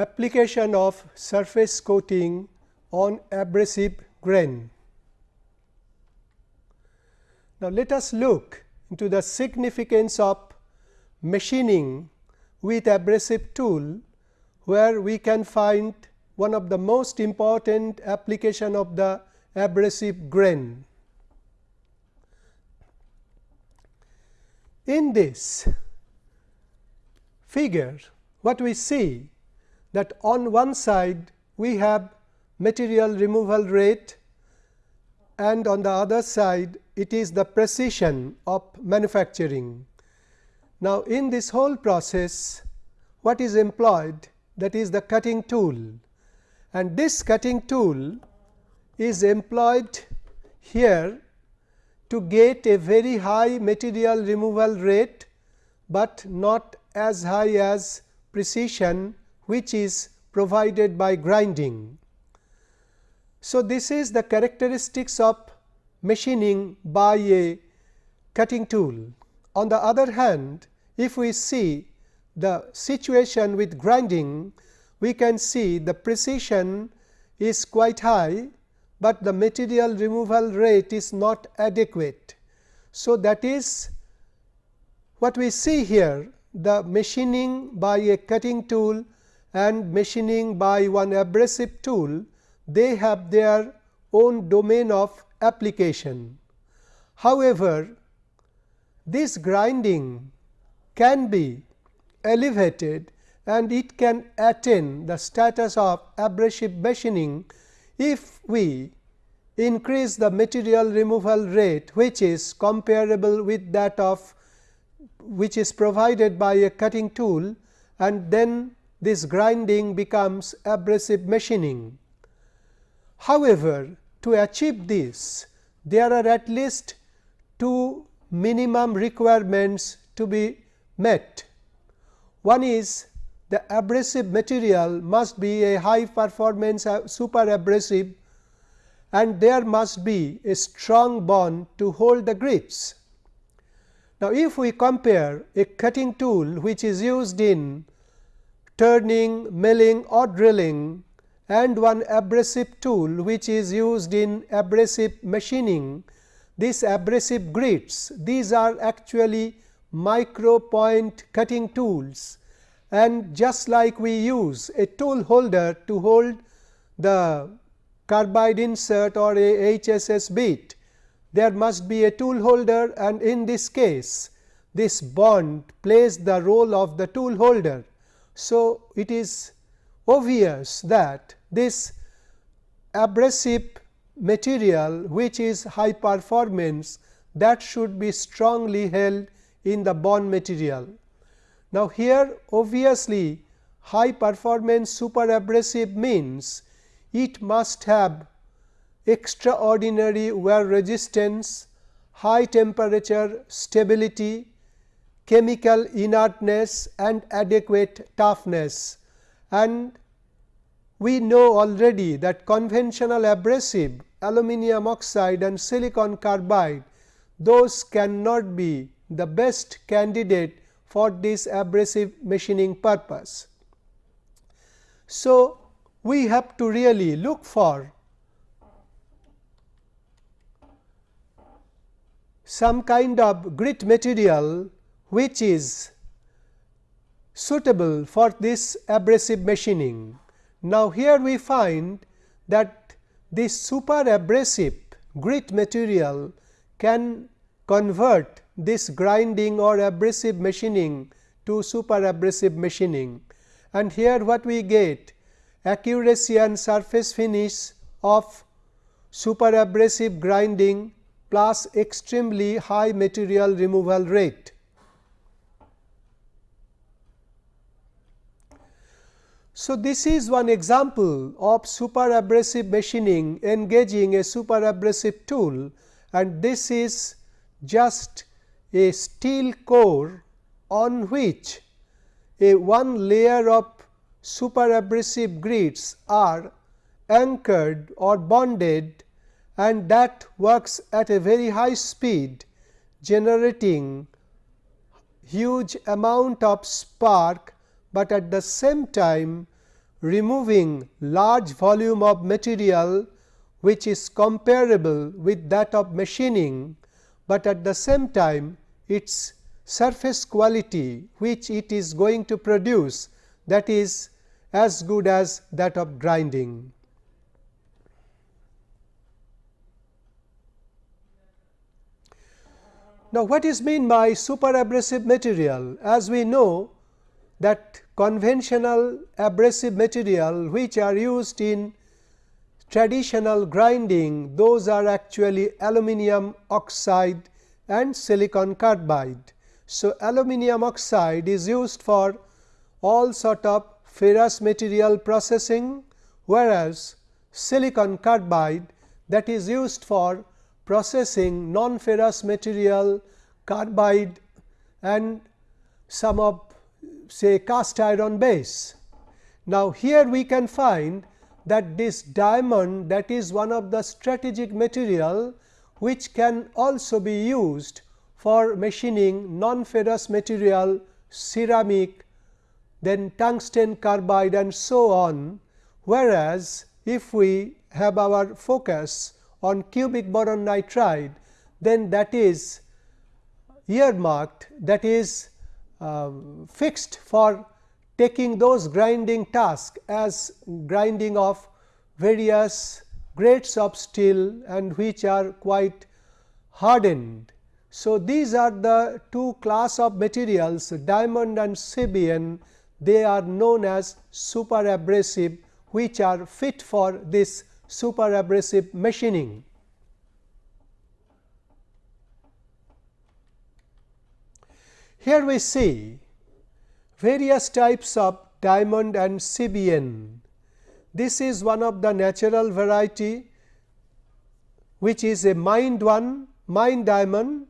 application of surface coating on abrasive grain. Now, let us look into the significance of machining with abrasive tool, where we can find one of the most important application of the abrasive grain. In this figure, what we see that on one side we have material removal rate and on the other side it is the precision of manufacturing. Now, in this whole process what is employed that is the cutting tool and this cutting tool is employed here to get a very high material removal rate, but not as high as precision which is provided by grinding. So, this is the characteristics of machining by a cutting tool. On the other hand, if we see the situation with grinding, we can see the precision is quite high, but the material removal rate is not adequate. So, that is what we see here the machining by a cutting tool and machining by one abrasive tool they have their own domain of application. However, this grinding can be elevated and it can attain the status of abrasive machining if we increase the material removal rate which is comparable with that of which is provided by a cutting tool and then this grinding becomes abrasive machining. However, to achieve this there are at least two minimum requirements to be met. One is the abrasive material must be a high performance uh, super abrasive and there must be a strong bond to hold the grits. Now, if we compare a cutting tool which is used in turning, milling or drilling and one abrasive tool which is used in abrasive machining. These abrasive grits, these are actually micro point cutting tools and just like we use a tool holder to hold the carbide insert or a HSS bit, there must be a tool holder and in this case this bond plays the role of the tool holder. So, it is obvious that this abrasive material which is high performance that should be strongly held in the bond material. Now, here obviously high performance super abrasive means it must have extraordinary wear resistance, high temperature stability, chemical inertness and adequate toughness and we know already that conventional abrasive aluminum oxide and silicon carbide those cannot be the best candidate for this abrasive machining purpose. So, we have to really look for some kind of grit material which is suitable for this abrasive machining. Now, here we find that this super abrasive grit material can convert this grinding or abrasive machining to super abrasive machining. And here what we get accuracy and surface finish of super abrasive grinding plus extremely high material removal rate. So, this is one example of super abrasive machining engaging a super abrasive tool and this is just a steel core on which a one layer of super abrasive grits are anchored or bonded and that works at a very high speed generating huge amount of spark, but at the same time removing large volume of material which is comparable with that of machining, but at the same time its surface quality which it is going to produce that is as good as that of grinding. Now, what is mean by super abrasive material? As we know that conventional abrasive material which are used in traditional grinding, those are actually aluminum oxide and silicon carbide. So, aluminum oxide is used for all sort of ferrous material processing, whereas silicon carbide that is used for processing non-ferrous material, carbide and some of say cast iron base. Now, here we can find that this diamond that is one of the strategic material which can also be used for machining non-ferrous material, ceramic, then tungsten carbide and so on. Whereas, if we have our focus on cubic boron nitride, then that is earmarked that is uh, fixed for taking those grinding tasks as grinding of various grades of steel and which are quite hardened. So, these are the two class of materials diamond and CBN they are known as super abrasive which are fit for this super abrasive machining. Here we see various types of diamond and CBN. This is one of the natural variety which is a mined one, mined diamond.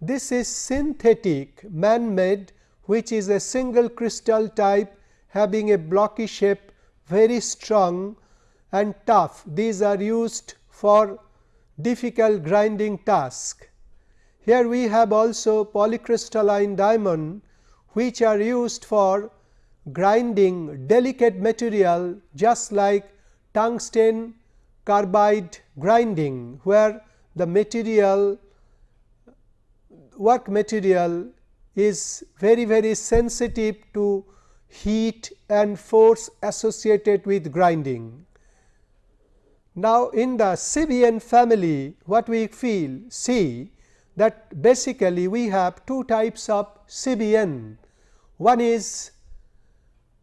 This is synthetic man made which is a single crystal type having a blocky shape very strong and tough. These are used for difficult grinding task. Here we have also polycrystalline diamond which are used for grinding delicate material just like tungsten carbide grinding, where the material work material is very very sensitive to heat and force associated with grinding. Now, in the CBN family what we feel see that basically we have two types of CBN. One is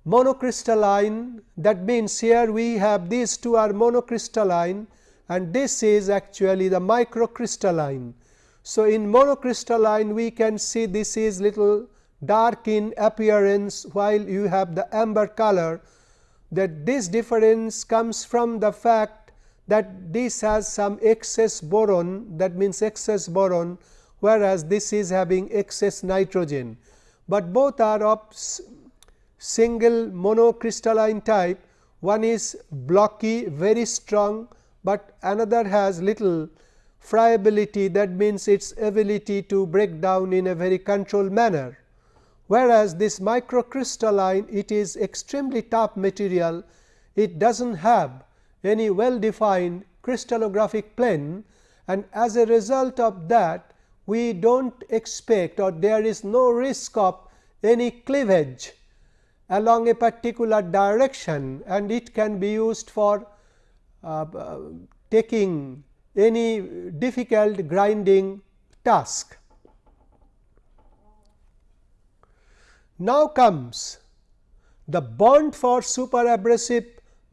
monocrystalline that means here we have these two are monocrystalline and this is actually the microcrystalline. So, in monocrystalline we can see this is little dark in appearance while you have the amber color that this difference comes from the fact that this has some excess boron that means excess boron whereas this is having excess nitrogen, but both are of single monocrystalline type. One is blocky very strong, but another has little friability. That means its ability to break down in a very controlled manner. Whereas, this microcrystalline it is extremely tough material. It does not have any well defined crystallographic plane and as a result of that we do not expect or there is no risk of any cleavage along a particular direction and it can be used for uh, uh, taking any difficult grinding task. Now comes the bond for super abrasive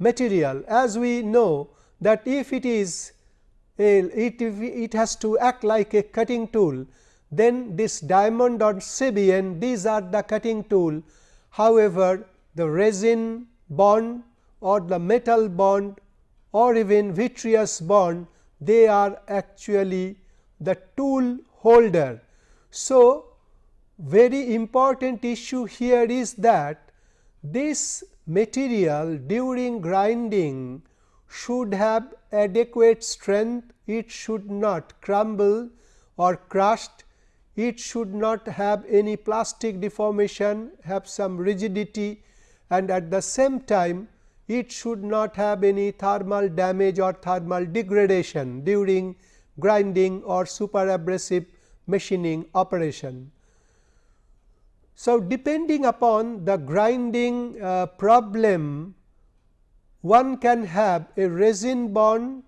material as we know that if it is a, it, it has to act like a cutting tool then this diamond or CBN these are the cutting tool However, the resin bond or the metal bond or even vitreous bond they are actually the tool holder. So, very important issue here is that this material during grinding should have adequate strength, it should not crumble or crushed it should not have any plastic deformation, have some rigidity and at the same time it should not have any thermal damage or thermal degradation during grinding or super abrasive machining operation. So, depending upon the grinding uh, problem, one can have a resin bond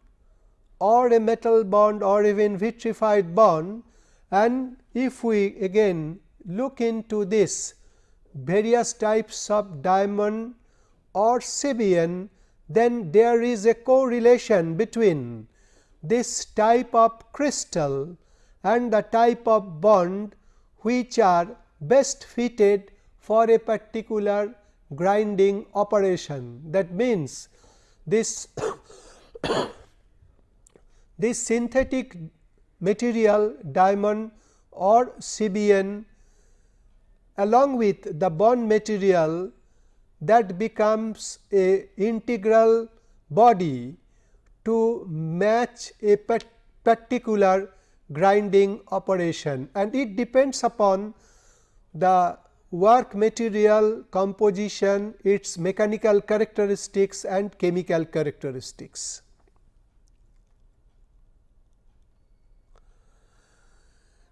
or a metal bond or even vitrified bond. And if we again look into this various types of diamond or CBN, then there is a correlation between this type of crystal and the type of bond which are best fitted for a particular grinding operation. That means, this this synthetic material diamond or CBN along with the bond material that becomes a integral body to match a particular grinding operation and it depends upon the work material composition, its mechanical characteristics and chemical characteristics.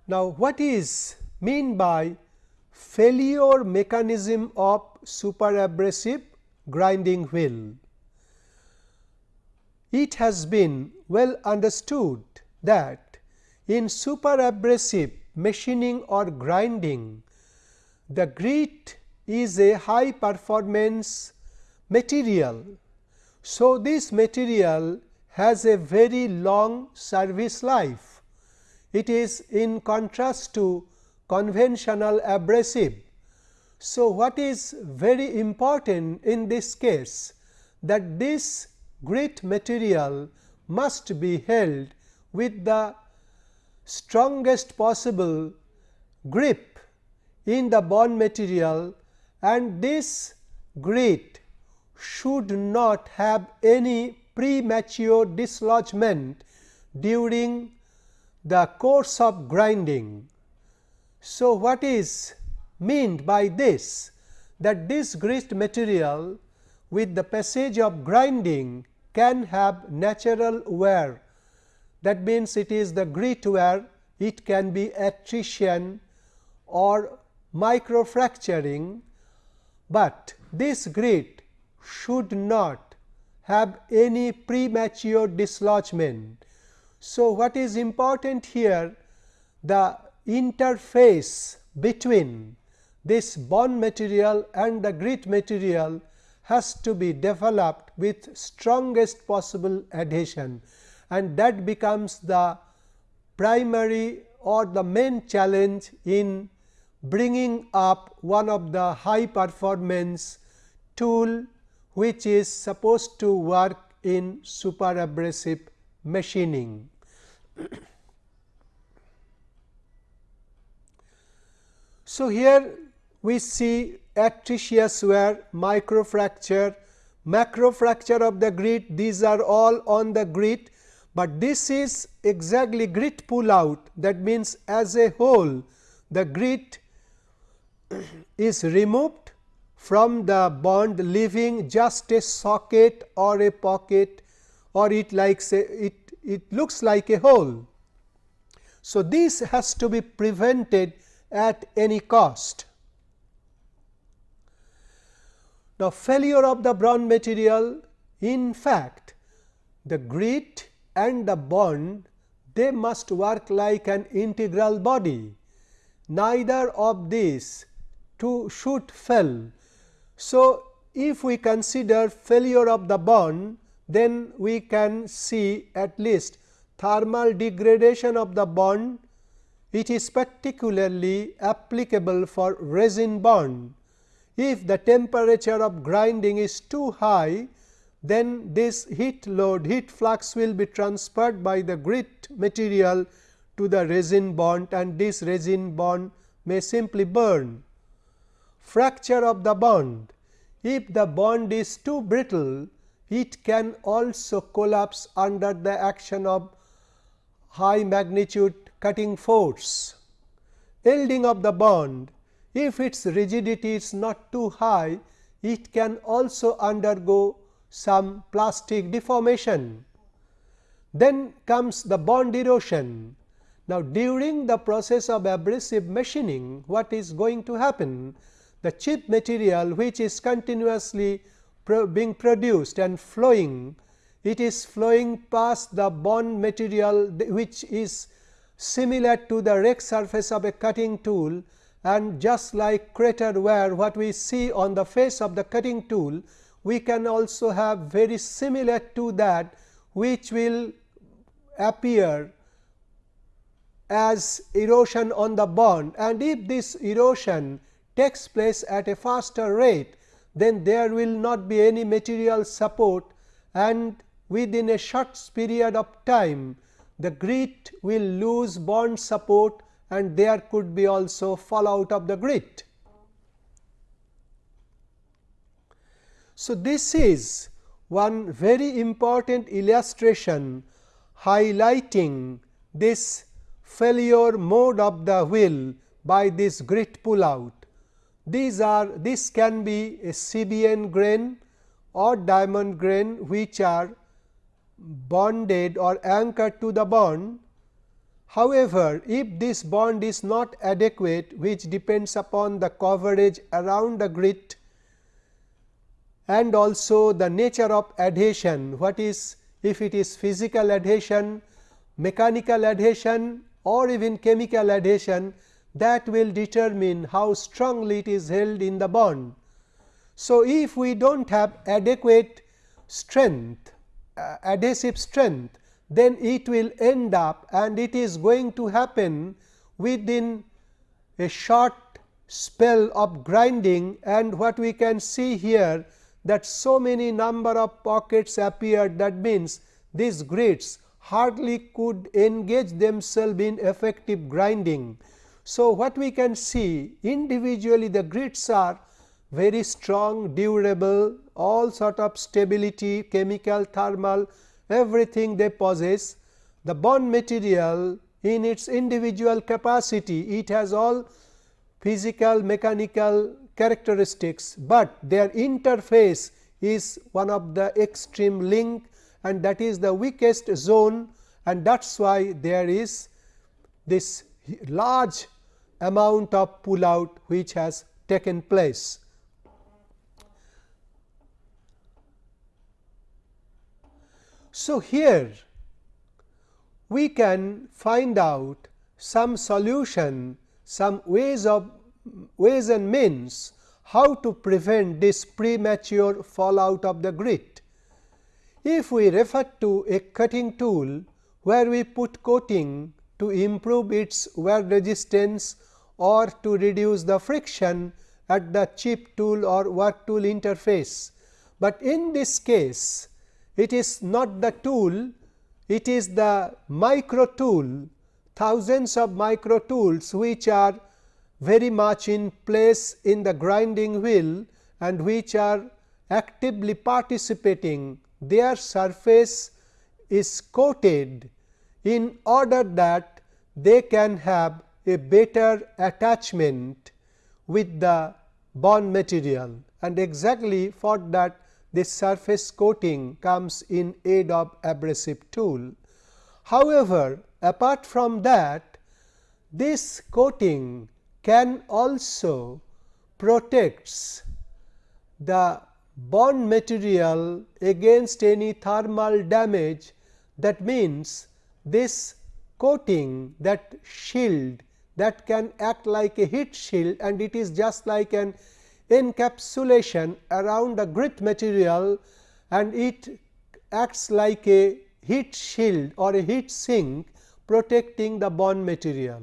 Now, what is mean by failure mechanism of super abrasive grinding wheel? It has been well understood that in super abrasive machining or grinding, the grit is a high performance material. So, this material has a very long service life. It is in contrast to conventional abrasive. So, what is very important in this case that this grit material must be held with the strongest possible grip in the bond material and this grit should not have any premature dislodgement during the course of grinding. So, what is meant by this? That this grit material with the passage of grinding can have natural wear. That means it is the grit wear. It can be attrition or microfracturing, but this grit should not have any premature dislodgement. So, what is important here the interface between this bond material and the grit material has to be developed with strongest possible adhesion and that becomes the primary or the main challenge in bringing up one of the high performance tool which is supposed to work in super abrasive machining. so, here we see attritious wear, microfracture, macrofracture of the grit these are all on the grit, but this is exactly grit pull out that means as a whole the grit is removed from the bond leaving just a socket or a pocket or it likes a, it, it looks like a hole. So, this has to be prevented at any cost. Now, failure of the bond material in fact, the grit and the bond they must work like an integral body. Neither of these two shoot fell. So, if we consider failure of the bond, then we can see at least thermal degradation of the bond. It is particularly applicable for resin bond. If the temperature of grinding is too high, then this heat load heat flux will be transferred by the grit material to the resin bond and this resin bond may simply burn. Fracture of the bond if the bond is too brittle it can also collapse under the action of high magnitude cutting force. Yielding of the bond if its rigidity is not too high it can also undergo some plastic deformation. Then comes the bond erosion. Now, during the process of abrasive machining, what is going to happen? The chip material which is continuously pro being produced and flowing, it is flowing past the bond material which is similar to the rake surface of a cutting tool and just like crater wear what we see on the face of the cutting tool, we can also have very similar to that which will appear as erosion on the bond. And if this erosion takes place at a faster rate, then there will not be any material support and within a short period of time the grit will lose bond support and there could be also fallout of the grit. So, this is one very important illustration highlighting this failure mode of the wheel by this grit pull out. These are this can be a CBN grain or diamond grain which are bonded or anchored to the bond. However, if this bond is not adequate which depends upon the coverage around the grit and also the nature of adhesion what is if it is physical adhesion, mechanical adhesion or even chemical adhesion that will determine how strongly it is held in the bond. So, if we do not have adequate strength uh, adhesive strength then it will end up and it is going to happen within a short spell of grinding and what we can see here that so many number of pockets appeared that means these grits hardly could engage themselves in effective grinding. So, what we can see individually the grits are very strong, durable, all sort of stability, chemical, thermal, everything they possess. The bond material in its individual capacity, it has all physical, mechanical characteristics, but their interface is one of the extreme link and that is the weakest zone and that is why there is this large amount of pull out which has taken place. So, here we can find out some solution, some ways of ways and means how to prevent this premature fallout of the grit. If we refer to a cutting tool where we put coating to improve its wear resistance or to reduce the friction at the chip tool or work tool interface. But in this case, it is not the tool, it is the micro tool, thousands of micro tools which are very much in place in the grinding wheel and which are actively participating their surface is coated in order that they can have a better attachment with the bond material and exactly for that this surface coating comes in aid of abrasive tool. However, apart from that this coating can also protects the bond material against any thermal damage that means this coating that shield that can act like a heat shield and it is just like an encapsulation around a grit material and it acts like a heat shield or a heat sink protecting the bond material.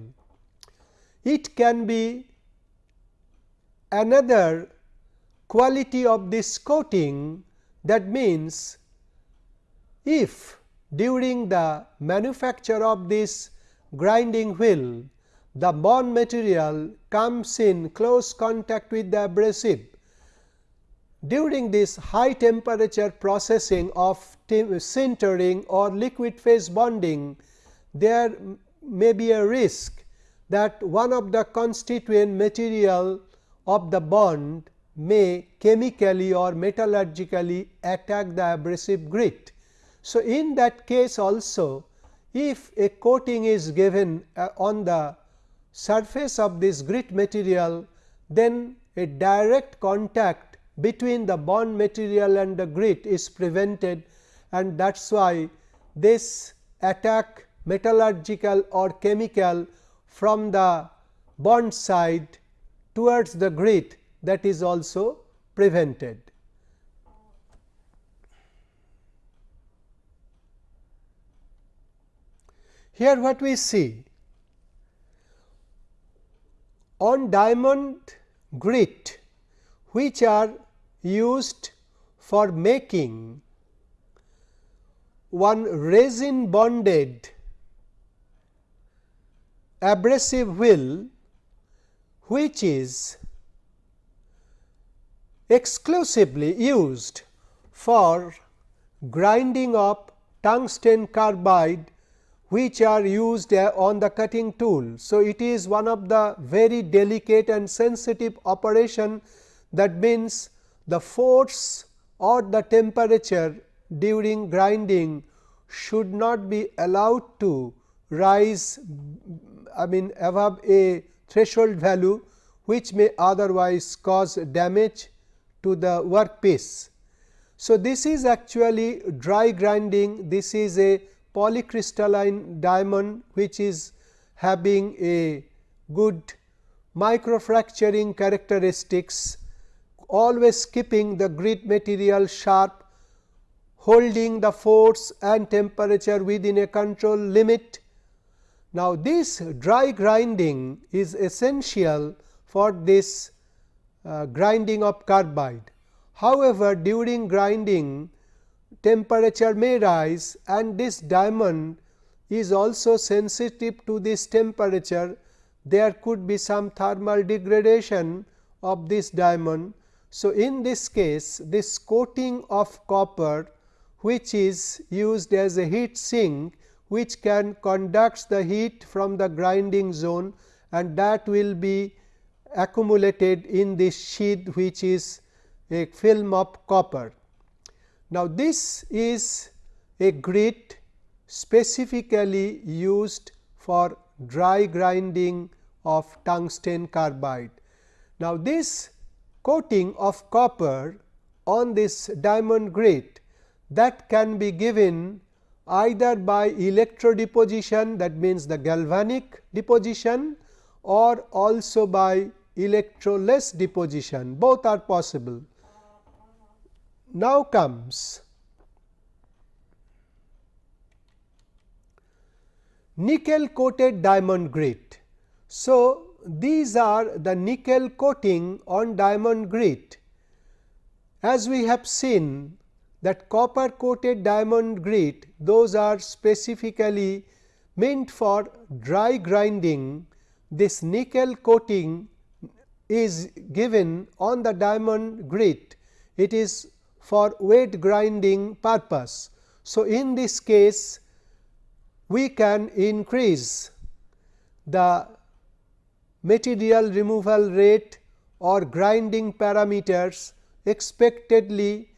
It can be another quality of this coating that means if during the manufacture of this grinding wheel the bond material comes in close contact with the abrasive. During this high temperature processing of sintering or liquid phase bonding, there may be a risk that one of the constituent material of the bond may chemically or metallurgically attack the abrasive grit. So, in that case also if a coating is given uh, on the surface of this grit material, then a direct contact between the bond material and the grit is prevented and that is why this attack metallurgical or chemical from the bond side towards the grit that is also prevented. Here what we see on diamond grit which are used for making one resin bonded abrasive wheel which is exclusively used for grinding up tungsten carbide which are used uh, on the cutting tool. So, it is one of the very delicate and sensitive operation that means the force or the temperature during grinding should not be allowed to rise I mean above a threshold value which may otherwise cause damage to the workpiece. So, this is actually dry grinding this is a polycrystalline diamond which is having a good microfracturing characteristics always keeping the grit material sharp holding the force and temperature within a control limit. Now, this dry grinding is essential for this uh, grinding of carbide. However, during grinding temperature may rise and this diamond is also sensitive to this temperature there could be some thermal degradation of this diamond. So, in this case this coating of copper which is used as a heat sink which can conduct the heat from the grinding zone and that will be accumulated in this sheath which is a film of copper. Now, this is a grit specifically used for dry grinding of tungsten carbide. Now, this coating of copper on this diamond grit that can be given either by electro deposition that means the galvanic deposition or also by electroless deposition both are possible. Now comes nickel coated diamond grit. So, these are the nickel coating on diamond grit. As we have seen that copper coated diamond grit those are specifically meant for dry grinding this nickel coating is given on the diamond grit it is for weight grinding purpose. So, in this case we can increase the material removal rate or grinding parameters expectedly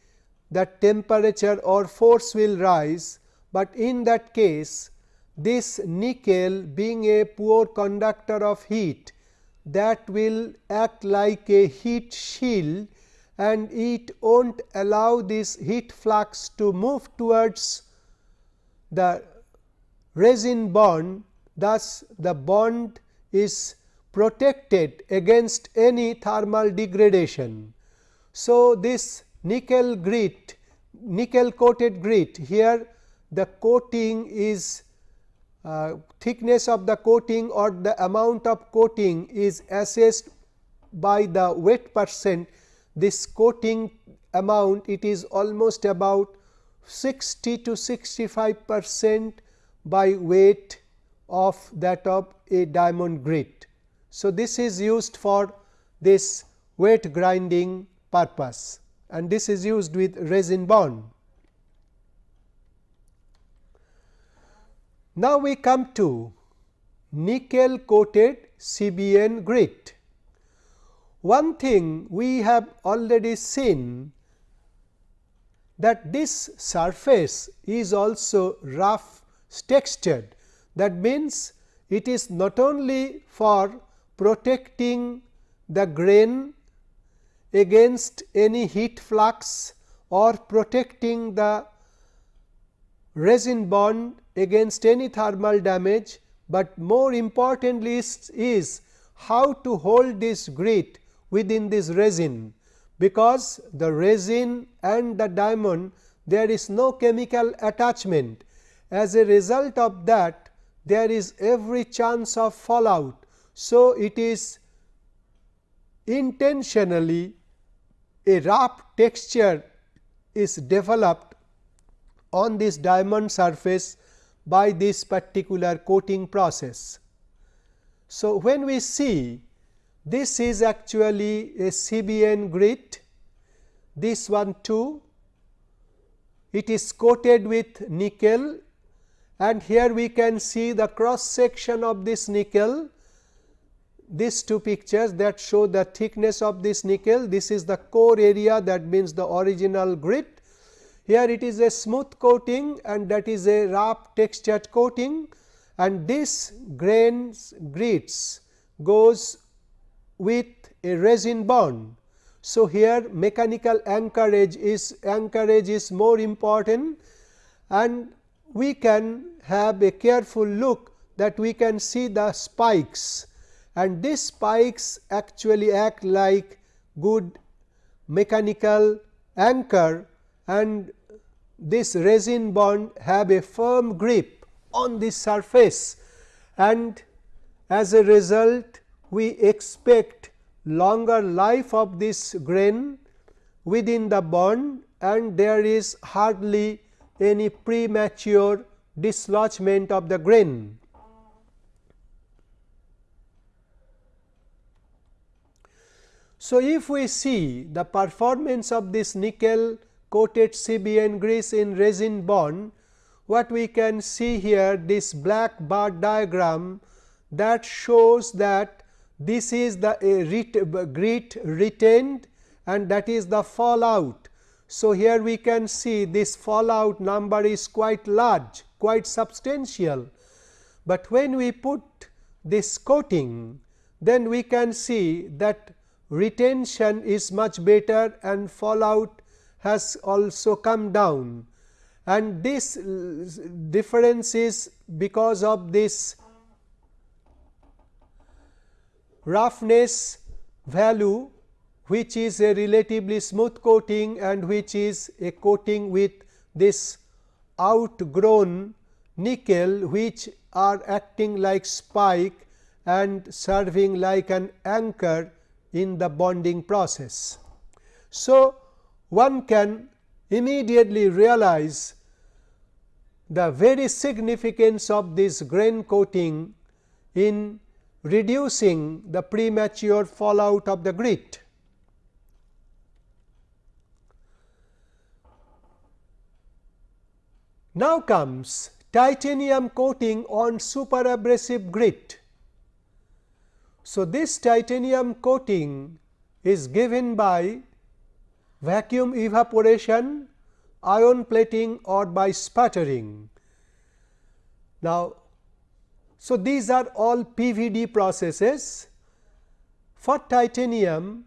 the temperature or force will rise, but in that case this nickel being a poor conductor of heat that will act like a heat shield and it will not allow this heat flux to move towards the resin bond thus the bond is protected against any thermal degradation. So, this nickel grit nickel coated grit here the coating is uh, thickness of the coating or the amount of coating is assessed by the wet percent this coating amount it is almost about 60 to 65 percent by weight of that of a diamond grit. So, this is used for this weight grinding purpose and this is used with resin bond. Now, we come to nickel coated CBN grit. One thing we have already seen that this surface is also rough textured. That means, it is not only for protecting the grain against any heat flux or protecting the resin bond against any thermal damage, but more importantly is, is how to hold this grit within this resin, because the resin and the diamond there is no chemical attachment. As a result of that there is every chance of fallout. So, it is intentionally a rough texture is developed on this diamond surface by this particular coating process. So, when we see this is actually a CBN grit, this one too, it is coated with nickel. And here we can see the cross section of this nickel. These two pictures that show the thickness of this nickel. This is the core area. That means the original grit. Here it is a smooth coating and that is a rough textured coating. And this grains grits goes with a resin bond. So, here mechanical anchorage is anchorage is more important and we can have a careful look that we can see the spikes and these spikes actually act like good mechanical anchor and this resin bond have a firm grip on the surface and as a result we expect longer life of this grain within the bond and there is hardly any premature dislodgement of the grain. So, if we see the performance of this nickel coated CBN grease in resin bond, what we can see here this black bar diagram that shows that this is the uh, grit retained and that is the fallout. So, here we can see this fallout number is quite large, quite substantial, but when we put this coating, then we can see that retention is much better and fallout has also come down and this difference is because of this roughness value which is a relatively smooth coating and which is a coating with this outgrown nickel which are acting like spike and serving like an anchor in the bonding process. So, one can immediately realize the very significance of this grain coating in reducing the premature fallout of the grit. Now comes titanium coating on superabrasive grit. So, this titanium coating is given by vacuum evaporation, ion plating or by sputtering. Now, so these are all PVD processes. For titanium,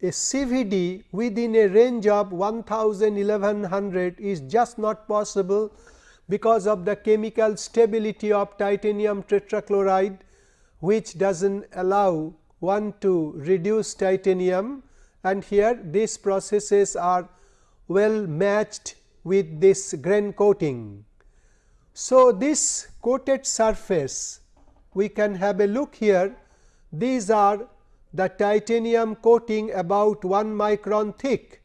a CVD within a range of 1000 1100 is just not possible because of the chemical stability of titanium tetrachloride which does not allow one to reduce titanium and here these processes are well matched with this grain coating. So, this coated surface we can have a look here these are the titanium coating about 1 micron thick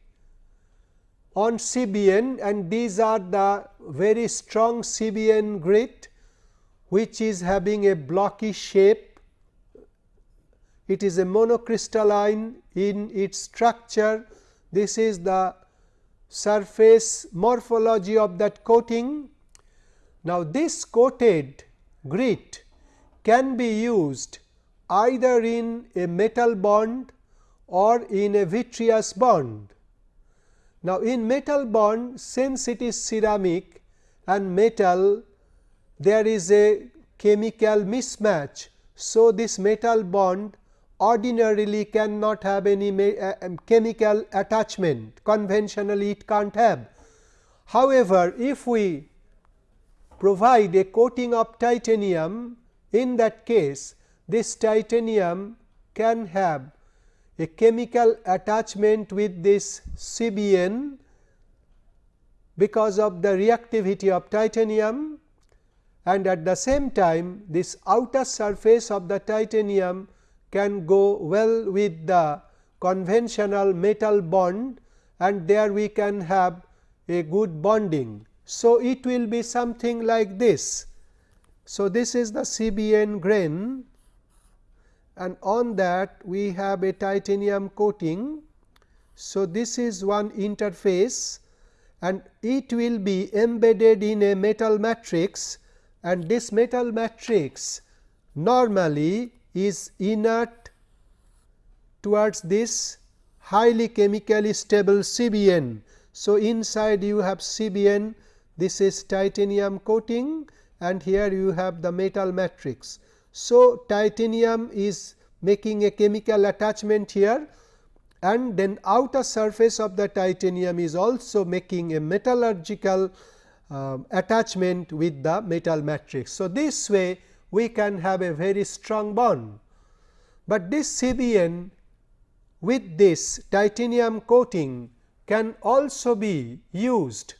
on CBN and these are the very strong CBN grit which is having a blocky shape it is a monocrystalline in its structure. This is the surface morphology of that coating. Now, this coated grit can be used either in a metal bond or in a vitreous bond. Now, in metal bond since it is ceramic and metal there is a chemical mismatch. So, this metal bond ordinarily cannot have any uh, um, chemical attachment conventionally it can't have. However, if we provide a coating of titanium in that case this titanium can have a chemical attachment with this CBN because of the reactivity of titanium and at the same time this outer surface of the titanium can go well with the conventional metal bond and there we can have a good bonding. So, it will be something like this. So, this is the CBN grain and on that we have a titanium coating. So, this is one interface and it will be embedded in a metal matrix and this metal matrix normally is inert towards this highly chemically stable CBN. So, inside you have CBN this is titanium coating and here you have the metal matrix. So, titanium is making a chemical attachment here and then outer surface of the titanium is also making a metallurgical uh, attachment with the metal matrix. So, this way we can have a very strong bond, but this CBN with this titanium coating can also be used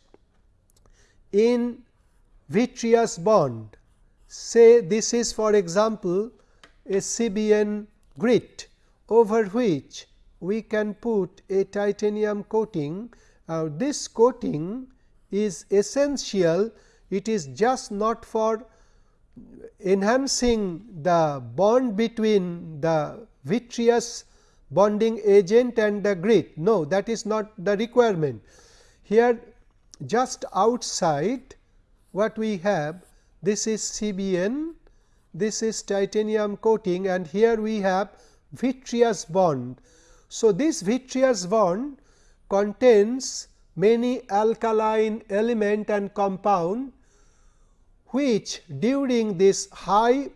in vitreous bond. Say this is for example, a CBN grit over which we can put a titanium coating. Uh, this coating is essential, it is just not for enhancing the bond between the vitreous bonding agent and the grit. No, that is not the requirement. Here just outside what we have this is CBN, this is titanium coating and here we have vitreous bond. So, this vitreous bond contains many alkaline element and compound which during this high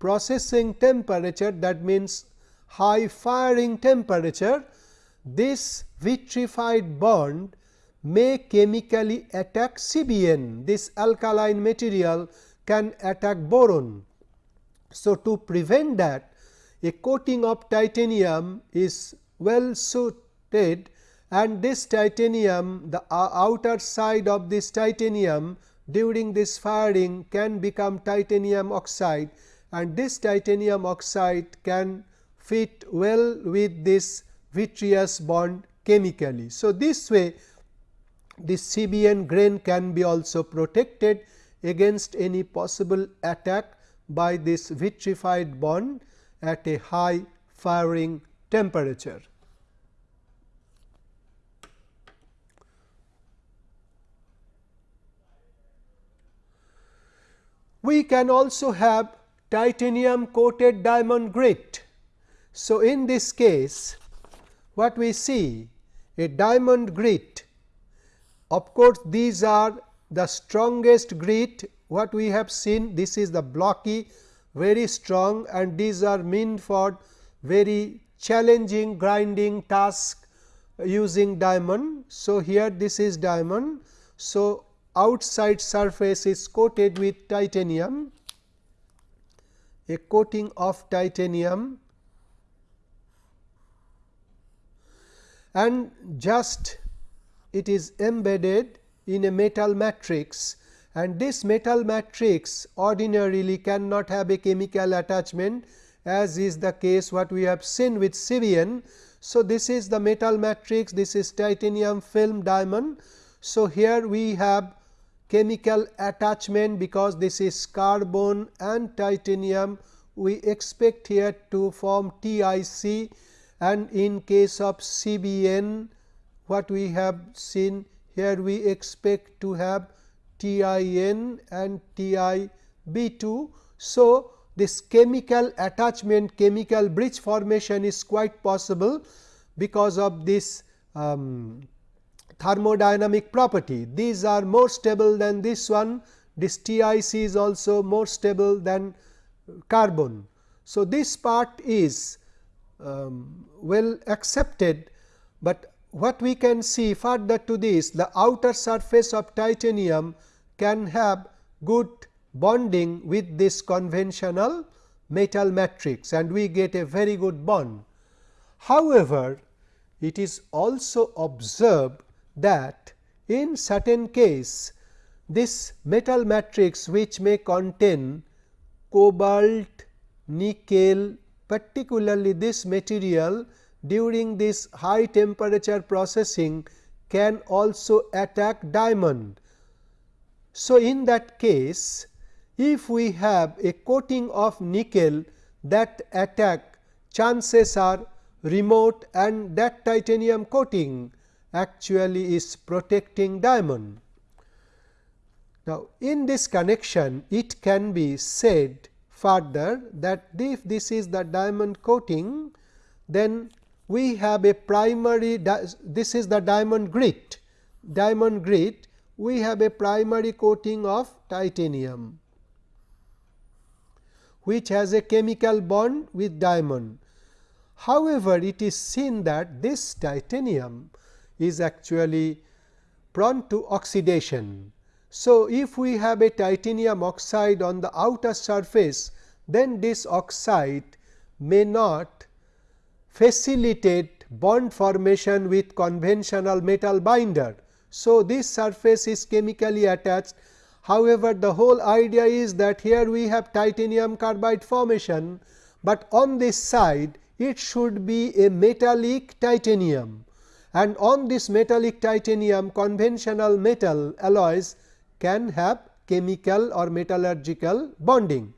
processing temperature that means high firing temperature this vitrified bond may chemically attack CBN. This alkaline material can attack boron. So, to prevent that a coating of titanium is well suited and this titanium the outer side of this titanium during this firing can become titanium oxide and this titanium oxide can fit well with this vitreous bond chemically. So, this way this CBN grain can be also protected against any possible attack by this vitrified bond at a high firing temperature. We can also have titanium coated diamond grit. So, in this case what we see a diamond grit of course, these are the strongest grit what we have seen this is the blocky very strong and these are meant for very challenging grinding task using diamond. So, here this is diamond. So, outside surface is coated with titanium a coating of titanium and just it is embedded in a metal matrix and this metal matrix ordinarily cannot have a chemical attachment as is the case what we have seen with CBN. So, this is the metal matrix this is titanium film diamond. So, here we have chemical attachment because this is carbon and titanium we expect here to form TIC and in case of CBN what we have seen here we expect to have TIN and TIB2. So, this chemical attachment chemical bridge formation is quite possible because of this um, thermodynamic property. These are more stable than this one this TIC is also more stable than carbon. So, this part is um, well accepted, but what we can see further to this the outer surface of titanium can have good bonding with this conventional metal matrix and we get a very good bond. However, it is also observed that in certain case this metal matrix which may contain cobalt, nickel particularly this material during this high temperature processing can also attack diamond. So, in that case if we have a coating of nickel that attack chances are remote and that titanium coating actually is protecting diamond. Now, in this connection it can be said further that if this is the diamond coating then we have a primary this is the diamond grit diamond grit we have a primary coating of titanium which has a chemical bond with diamond. However, it is seen that this titanium is actually prone to oxidation. So, if we have a titanium oxide on the outer surface, then this oxide may not facilitate bond formation with conventional metal binder. So, this surface is chemically attached However, the whole idea is that here we have titanium carbide formation, but on this side it should be a metallic titanium and on this metallic titanium conventional metal alloys can have chemical or metallurgical bonding.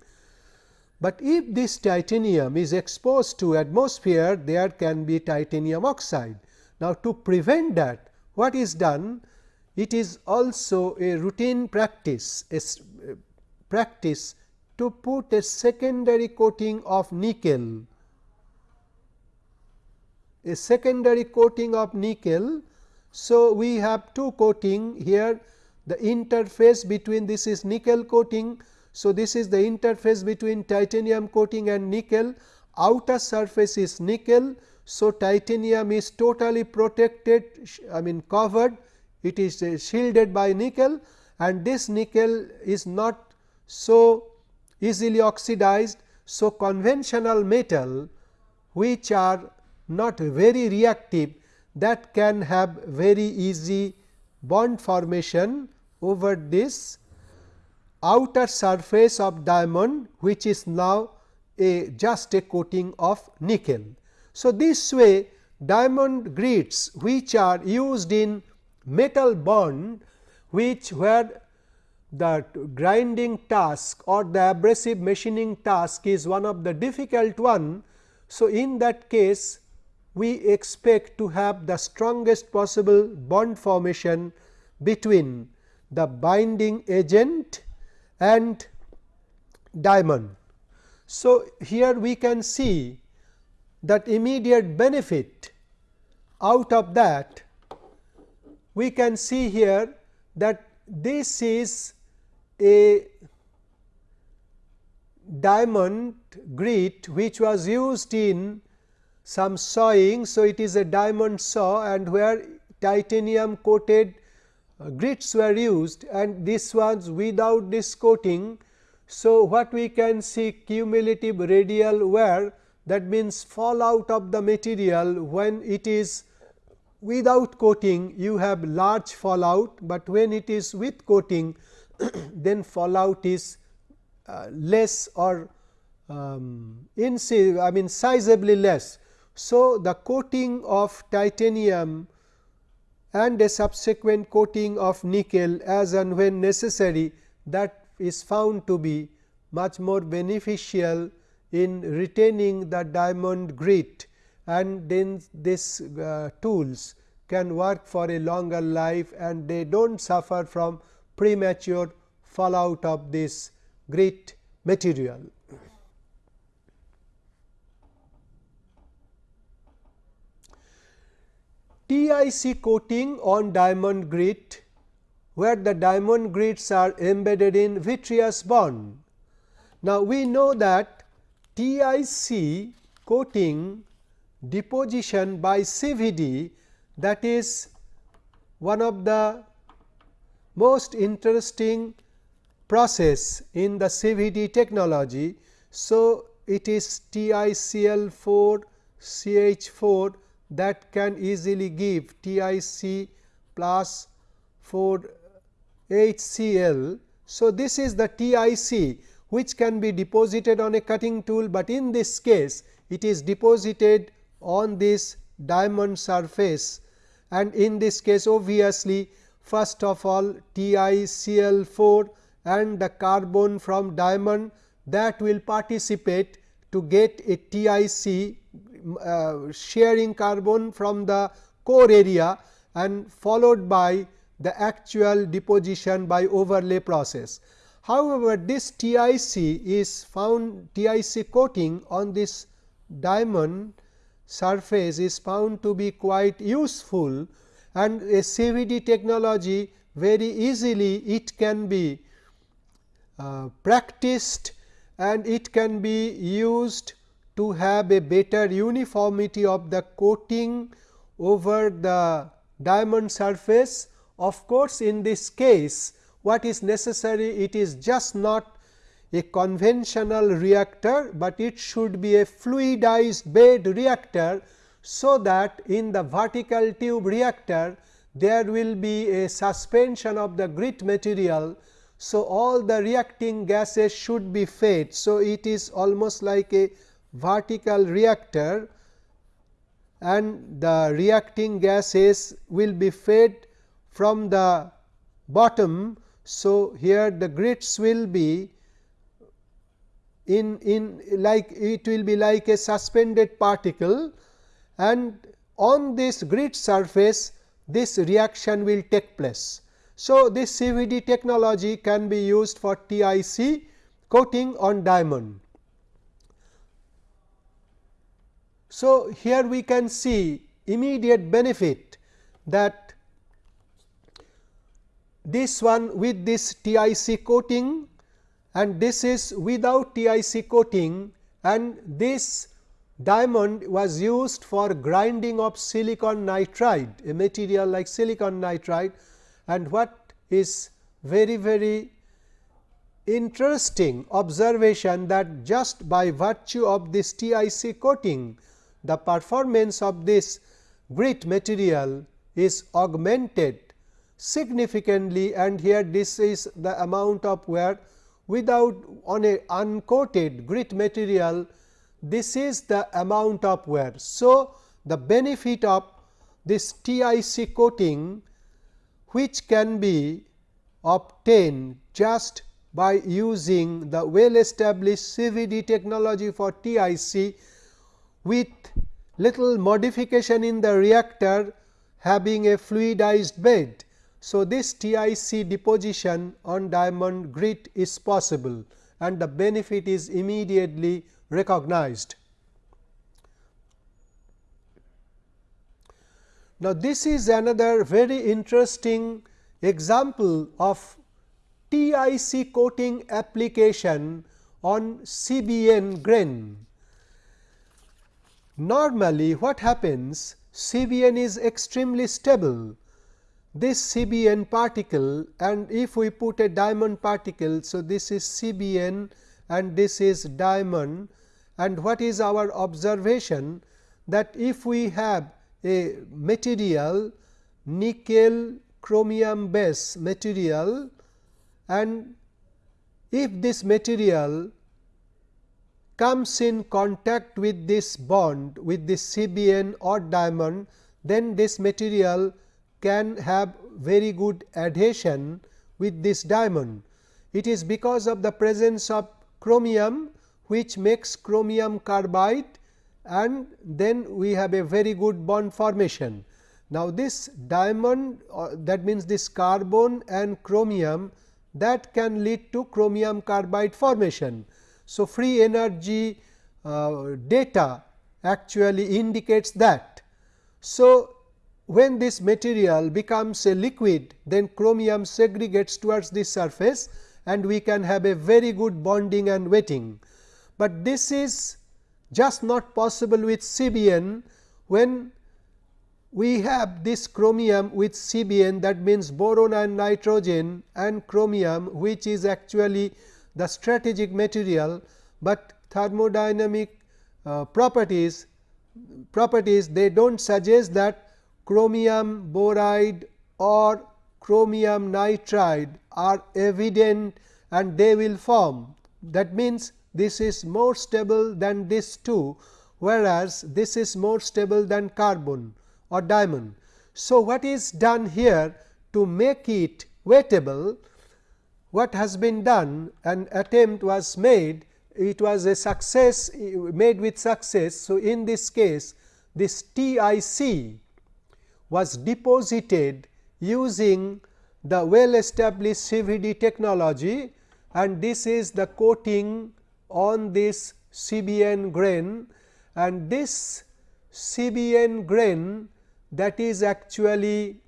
But if this titanium is exposed to atmosphere there can be titanium oxide. Now, to prevent that what is done it is also a routine practice, a practice to put a secondary coating of nickel, a secondary coating of nickel. So, we have two coating here the interface between this is nickel coating. So, this is the interface between titanium coating and nickel outer surface is nickel. So, titanium is totally protected I mean covered it is uh, shielded by nickel and this nickel is not so easily oxidized. So, conventional metal which are not very reactive that can have very easy bond formation over this outer surface of diamond which is now a just a coating of nickel. So, this way diamond grits which are used in metal bond which where the grinding task or the abrasive machining task is one of the difficult one. So, in that case we expect to have the strongest possible bond formation between the binding agent and diamond. So, here we can see that immediate benefit out of that we can see here that this is a diamond grit which was used in some sawing. So, it is a diamond saw and where titanium coated grits were used and this was without this coating. So, what we can see cumulative radial wear that means fallout of the material when it is without coating you have large fallout, but when it is with coating then fallout is uh, less or um, in I mean sizably less. So, the coating of titanium and a subsequent coating of nickel as and when necessary that is found to be much more beneficial in retaining the diamond grit and then these uh, tools can work for a longer life and they do not suffer from premature fallout of this grit material. TIC coating on diamond grit where the diamond grits are embedded in vitreous bond. Now, we know that TIC coating deposition by CVD that is one of the most interesting process in the CVD technology. So, it is TiCl4 CH4 that can easily give TiC plus 4 HCl. So, this is the TIC which can be deposited on a cutting tool, but in this case it is deposited on this diamond surface and in this case obviously first of all TiCl4 and the carbon from diamond that will participate to get a TIC uh, sharing carbon from the core area and followed by the actual deposition by overlay process. However, this TIC is found TIC coating on this diamond surface is found to be quite useful and a CVD technology very easily it can be uh, practiced and it can be used to have a better uniformity of the coating over the diamond surface. Of course, in this case what is necessary it is just not a conventional reactor, but it should be a fluidized bed reactor. So, that in the vertical tube reactor there will be a suspension of the grit material. So, all the reacting gases should be fed. So, it is almost like a vertical reactor and the reacting gases will be fed from the bottom. So, here the grits will be in, in like it will be like a suspended particle and on this grit surface this reaction will take place. So, this CVD technology can be used for TIC coating on diamond. So, here we can see immediate benefit that this one with this TIC coating and this is without TIC coating and this diamond was used for grinding of silicon nitride a material like silicon nitride. And what is very very interesting observation that just by virtue of this TIC coating the performance of this grit material is augmented significantly and here this is the amount of wear without on a uncoated grit material this is the amount of wear. So, the benefit of this TIC coating which can be obtained just by using the well established CVD technology for TIC with little modification in the reactor having a fluidized bed so, this TIC deposition on diamond grit is possible and the benefit is immediately recognized. Now, this is another very interesting example of TIC coating application on CBN grain. Normally, what happens? CBN is extremely stable this CBN particle and if we put a diamond particle. So, this is CBN and this is diamond and what is our observation that if we have a material nickel chromium base material and if this material comes in contact with this bond with this CBN or diamond, then this material can have very good adhesion with this diamond. It is because of the presence of chromium which makes chromium carbide and then we have a very good bond formation. Now, this diamond uh, that means this carbon and chromium that can lead to chromium carbide formation. So, free energy uh, data actually indicates that. So, when this material becomes a liquid then chromium segregates towards the surface and we can have a very good bonding and wetting. But this is just not possible with CBN when we have this chromium with CBN that means boron and nitrogen and chromium which is actually the strategic material, but thermodynamic uh, properties properties they do not suggest that chromium boride or chromium nitride are evident and they will form. That means, this is more stable than this two, whereas, this is more stable than carbon or diamond. So, what is done here to make it wettable? What has been done an attempt was made it was a success made with success. So, in this case this TIC was deposited using the well established CVD technology and this is the coating on this CBN grain and this CBN grain that is actually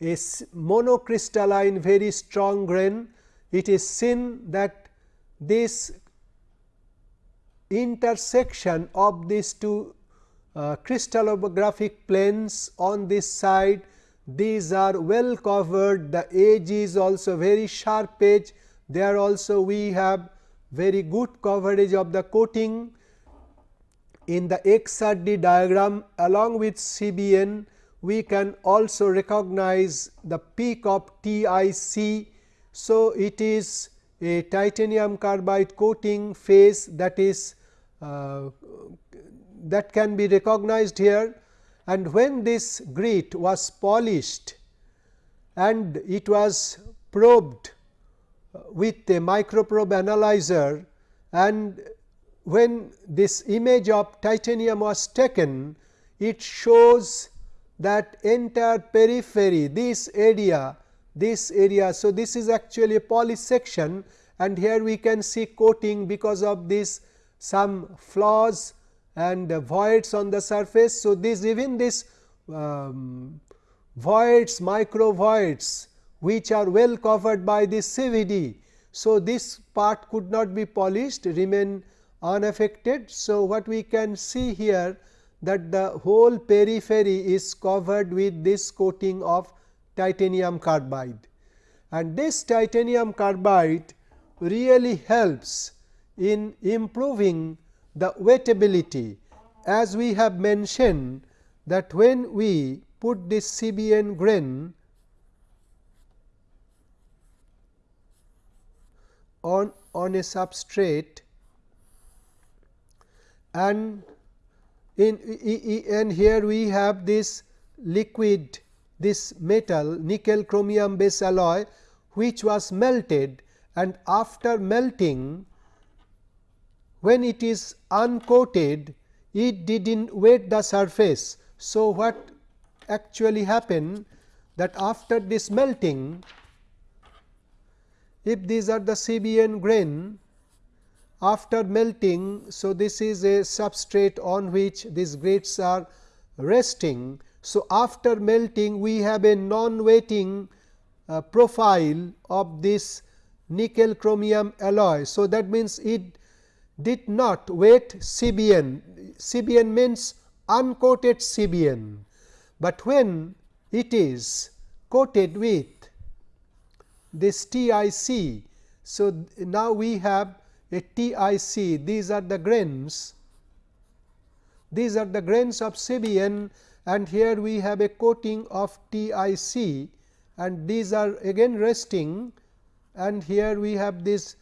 a monocrystalline very strong grain. It is seen that this intersection of these two uh, crystallographic planes on this side these are well covered. The edge is also very sharp edge. There also we have very good coverage of the coating in the XRD diagram along with CBN we can also recognize the peak of TIC. So, it is a titanium carbide coating phase that is uh, that can be recognized here and when this grit was polished and it was probed with a microprobe analyzer and when this image of titanium was taken it shows that entire periphery this area this area. So, this is actually a polished section and here we can see coating because of this some flaws and voids on the surface. So, this even this um, voids micro voids which are well covered by this CVD. So, this part could not be polished remain unaffected. So, what we can see here that the whole periphery is covered with this coating of titanium carbide. And this titanium carbide really helps in improving the wettability. As we have mentioned that when we put this CBN grain on on a substrate and in and here we have this liquid this metal nickel chromium base alloy which was melted and after melting when it is uncoated it did not wet the surface. So, what actually happened that after this melting if these are the CBN grain after melting. So, this is a substrate on which these grits are resting. So, after melting we have a non wetting uh, profile of this nickel chromium alloy. So, that means it did not wet CBN, CBN means uncoated CBN, but when it is coated with this TIC. So, now we have a TIC these are the grains these are the grains of CBN and here we have a coating of TIC and these are again resting and here we have this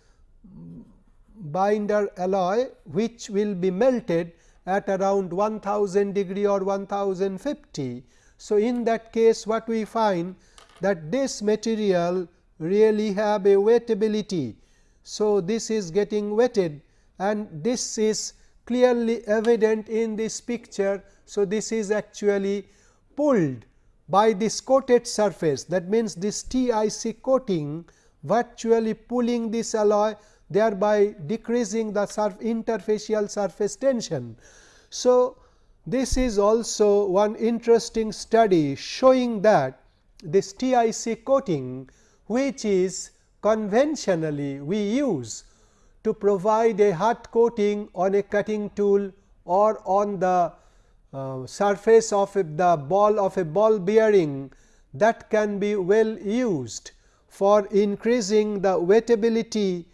binder alloy which will be melted at around 1000 degree or 1050. So, in that case what we find that this material really have a wettability. So, this is getting wetted and this is clearly evident in this picture. So, this is actually pulled by this coated surface that means this TIC coating virtually pulling this alloy thereby decreasing the surf interfacial surface tension. So, This is also one interesting study showing that this TIC coating which is conventionally we use to provide a hard coating on a cutting tool or on the uh, surface of the ball of a ball bearing that can be well used for increasing the wettability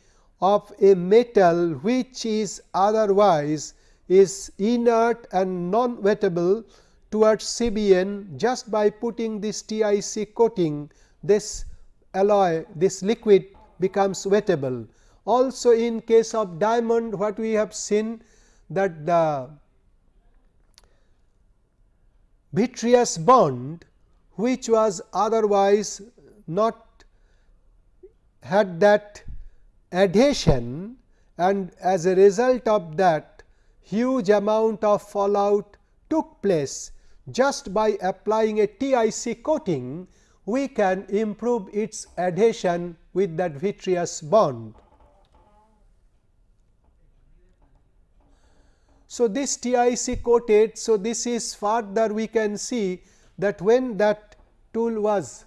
of a metal which is otherwise is inert and non wettable towards CBN just by putting this TIC coating this alloy this liquid becomes wettable. Also in case of diamond what we have seen that the vitreous bond which was otherwise not had that adhesion and as a result of that huge amount of fallout took place just by applying a TIC coating we can improve its adhesion with that vitreous bond. So, this TIC coated. So, this is further we can see that when that tool was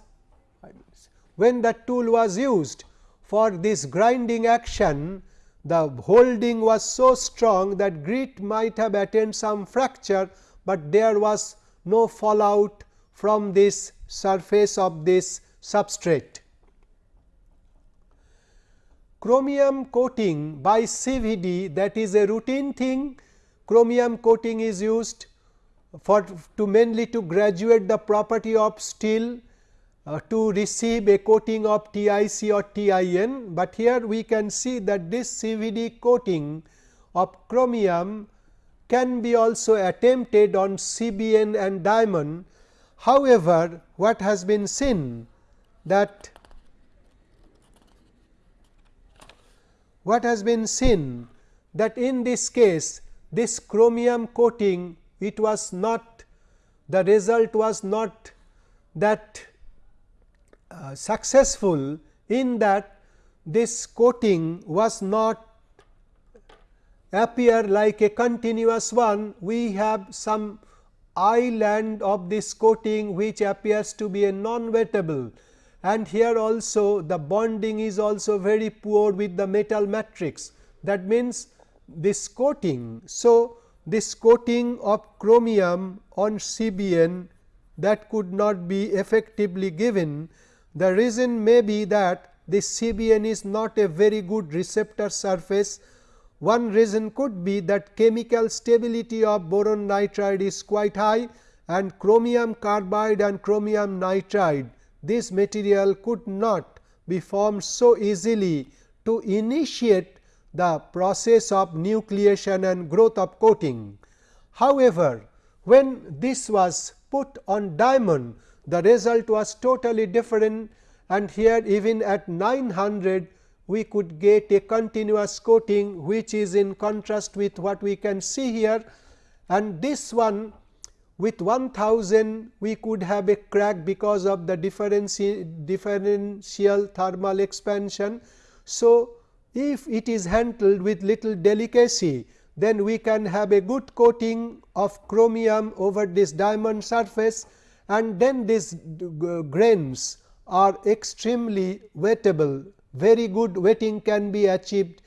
when that tool was used for this grinding action the holding was so strong that grit might have attained some fracture, but there was no fallout from this surface of this substrate. Chromium coating by CVD that is a routine thing chromium coating is used for to mainly to graduate the property of steel uh, to receive a coating of TIC or TIN, but here we can see that this CVD coating of chromium can be also attempted on CBN and diamond. However, what has been seen that what has been seen that in this case this chromium coating it was not the result was not that uh, successful in that this coating was not appear like a continuous one. We have some island of this coating which appears to be a non-wettable and here also the bonding is also very poor with the metal matrix. That means, this coating. So, this coating of chromium on CBN that could not be effectively given. The reason may be that this CBN is not a very good receptor surface. One reason could be that chemical stability of boron nitride is quite high and chromium carbide and chromium nitride this material could not be formed so easily to initiate the process of nucleation and growth of coating. However, when this was put on diamond the result was totally different and here even at 900 we could get a continuous coating which is in contrast with what we can see here and this one with 1000 we could have a crack because of the differential thermal expansion. So, if it is handled with little delicacy, then we can have a good coating of chromium over this diamond surface and then these grains are extremely wettable. Very good wetting can be achieved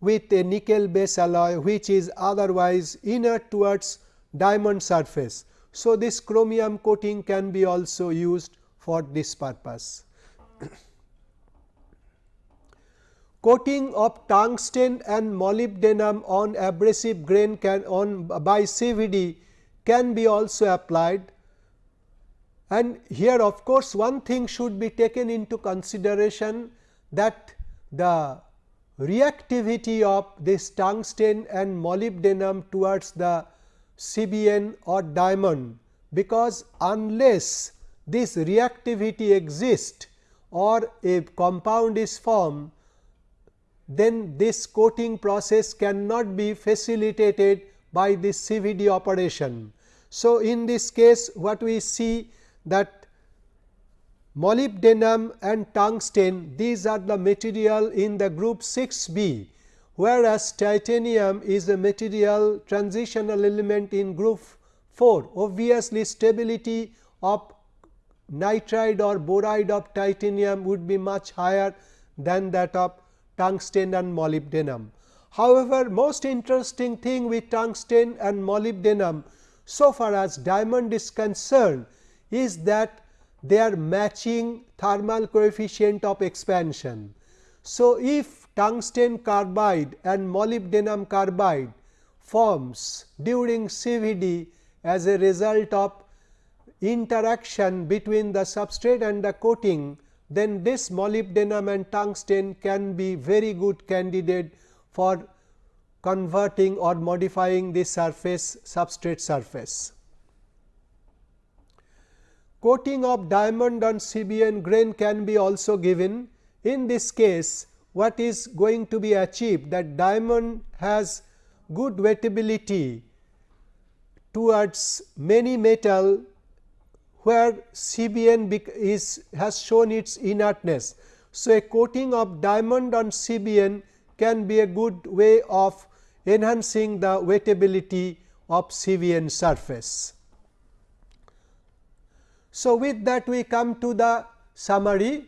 with a nickel base alloy which is otherwise inert towards diamond surface. So, this chromium coating can be also used for this purpose. coating of tungsten and molybdenum on abrasive grain can on by CVD can be also applied. And here of course, one thing should be taken into consideration that the reactivity of this tungsten and molybdenum towards the CBN or diamond, because unless this reactivity exists or a compound is formed, then this coating process cannot be facilitated by this CVD operation. So, in this case what we see that molybdenum and tungsten these are the material in the group 6 B, whereas titanium is a material transitional element in group 4. Obviously, stability of nitride or boride of titanium would be much higher than that of tungsten and molybdenum. However, most interesting thing with tungsten and molybdenum so far as diamond is concerned is that they are matching thermal coefficient of expansion. So, if tungsten carbide and molybdenum carbide forms during CVD as a result of interaction between the substrate and the coating, then this molybdenum and tungsten can be very good candidate for converting or modifying the surface substrate surface. Coating of diamond on CBN grain can be also given. In this case, what is going to be achieved that diamond has good wettability towards many metal where CBN is has shown its inertness. So, a coating of diamond on CBN can be a good way of enhancing the wettability of CBN surface. So, with that we come to the summary.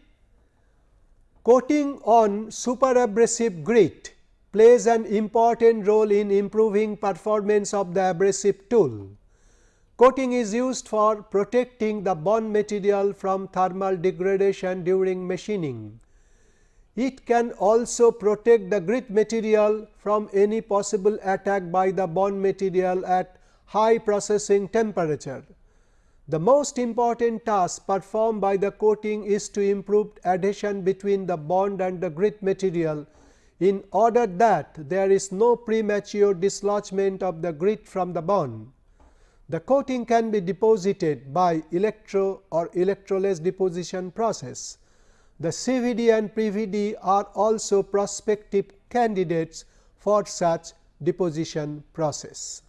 Coating on superabrasive grit plays an important role in improving performance of the abrasive tool. Coating is used for protecting the bond material from thermal degradation during machining. It can also protect the grit material from any possible attack by the bond material at high processing temperature. The most important task performed by the coating is to improve adhesion between the bond and the grit material in order that there is no premature dislodgement of the grit from the bond. The coating can be deposited by electro or electroless deposition process. The CVD and PVD are also prospective candidates for such deposition process.